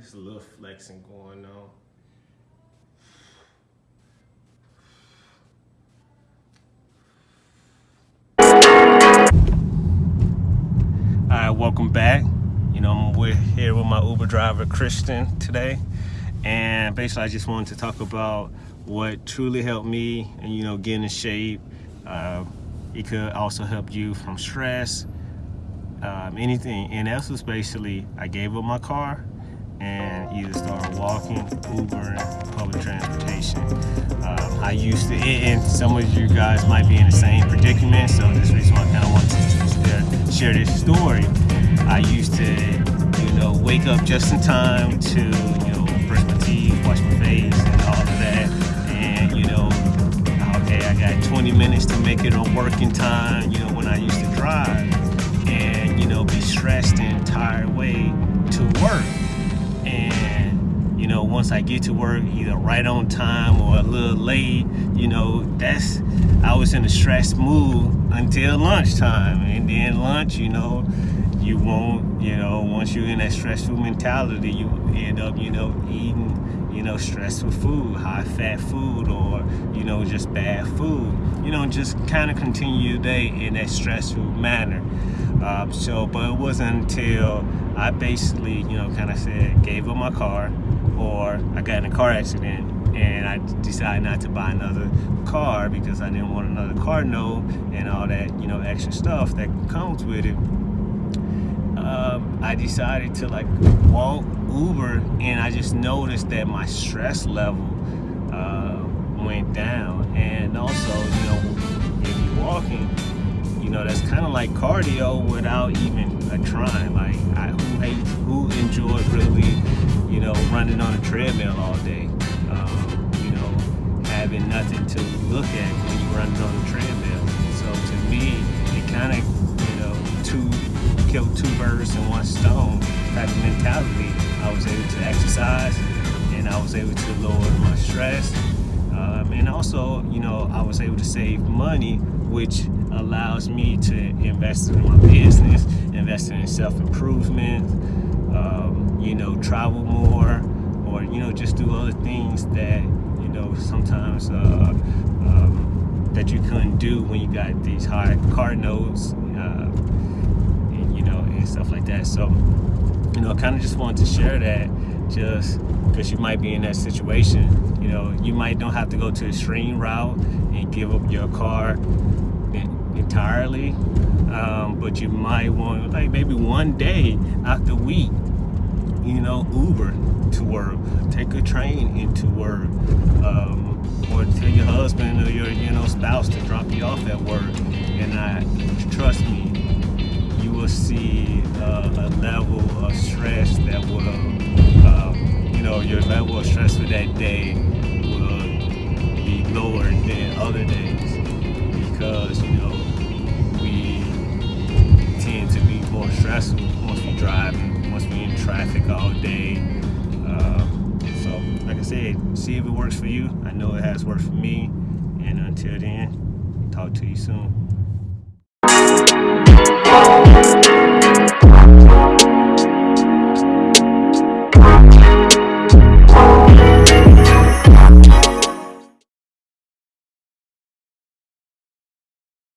Just a little flexing going on. Alright, welcome back. You know, we're here with my Uber driver Christian today. And basically I just wanted to talk about what truly helped me and you know getting in shape. Uh, it could also help you from stress, um, anything. And that's was basically I gave up my car and either start walking, Uber, public transportation. Um, I used to, and some of you guys might be in the same predicament, so this reason why I kind of want to share this story. I used to, you know, wake up just in time to, you know, brush my teeth, wash my face, and all of that, and you know, okay, I got 20 minutes to make it on working time, you know, when I used to drive, and you know, be stressed the once I get to work either right on time or a little late you know that's I was in a stressed mood until lunchtime. And then lunch you know you won't you know once you're in that stressful mentality you end up you know eating you know stressful food high fat food or you know just bad food. You know just kind of continue your day in that stressful manner. Um, so but it wasn't until I basically, you know, kind of said, gave up my car, or I got in a car accident and I decided not to buy another car because I didn't want another car note and all that, you know, extra stuff that comes with it. Um, I decided to like walk Uber and I just noticed that my stress level uh, went down and also, you know, if you're walking, you know, that's kind of like cardio without even a trying. Like, I, who, who enjoyed really, know, running on a treadmill all day? Um, you know, having nothing to look at when you're running on a treadmill. So to me, it kind of, you know, two killed two birds in one stone type of mentality. I was able to exercise and I was able to lower my stress. Um, and also, you know, I was able to save money which allows me to invest in my business, invest in self-improvement, um, you know, travel more, or, you know, just do other things that, you know, sometimes uh, um, that you couldn't do when you got these high car notes, uh, and, you know, and stuff like that. So, you know, I kind of just wanted to share that just because you might be in that situation. You know, you might don't have to go to the extreme route and give up your car entirely, um, but you might want, like maybe one day the week, you know, Uber to work, take a train into work, um, or tell your husband or your, you know, spouse to drop you off at work. And I, trust me, you will see uh, a level of stress that will, um, you know, your level of stress for that day will be lower than other days because, you know, said, see if it works for you. I know it has worked for me. And until then, talk to you soon.